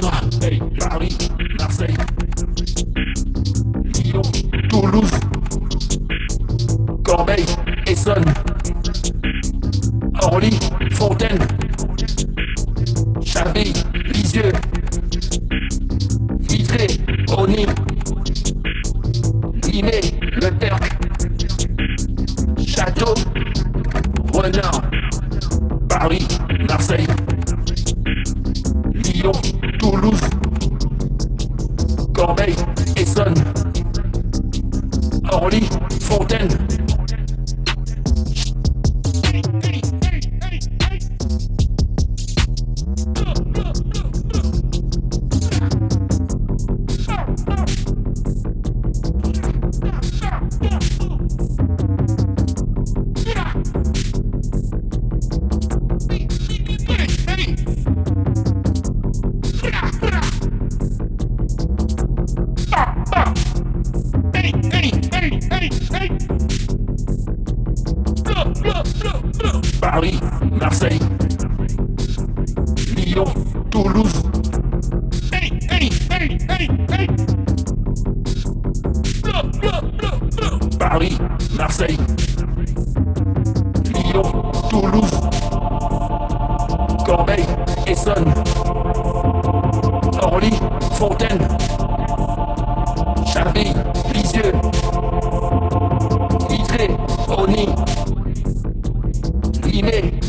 Paris, Marseille, Lyon, Toulouse, Corbeil, Essonne, Orly, Fontaine, Chaville, Lisieux, Vitré, Oni, Limay, Le Perc, Château, Renard, Paris, Marseille, Lyon, Corbeil, Essonne, Orly, Fontaine. Paris, Marseille, Lyon, Toulouse. Paris, Marseille, Lyon, Toulouse, Corbeil, Essonne, Orly, Fontaine,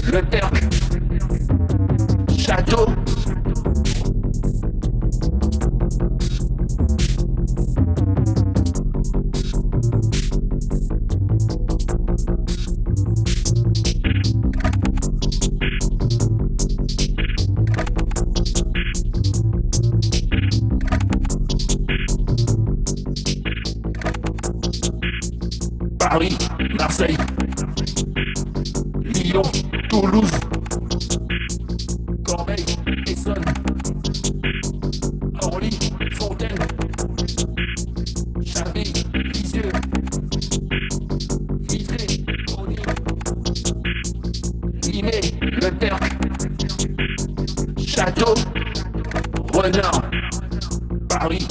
Le Perc, Château, Paris, Marseille, Lyon, Toulouse, Corbeil, Essonne, Orly, Fontaine, Chaville, Lisieux, Vitré, Oni, Limay, Le Perc, Château, Renard, Paris,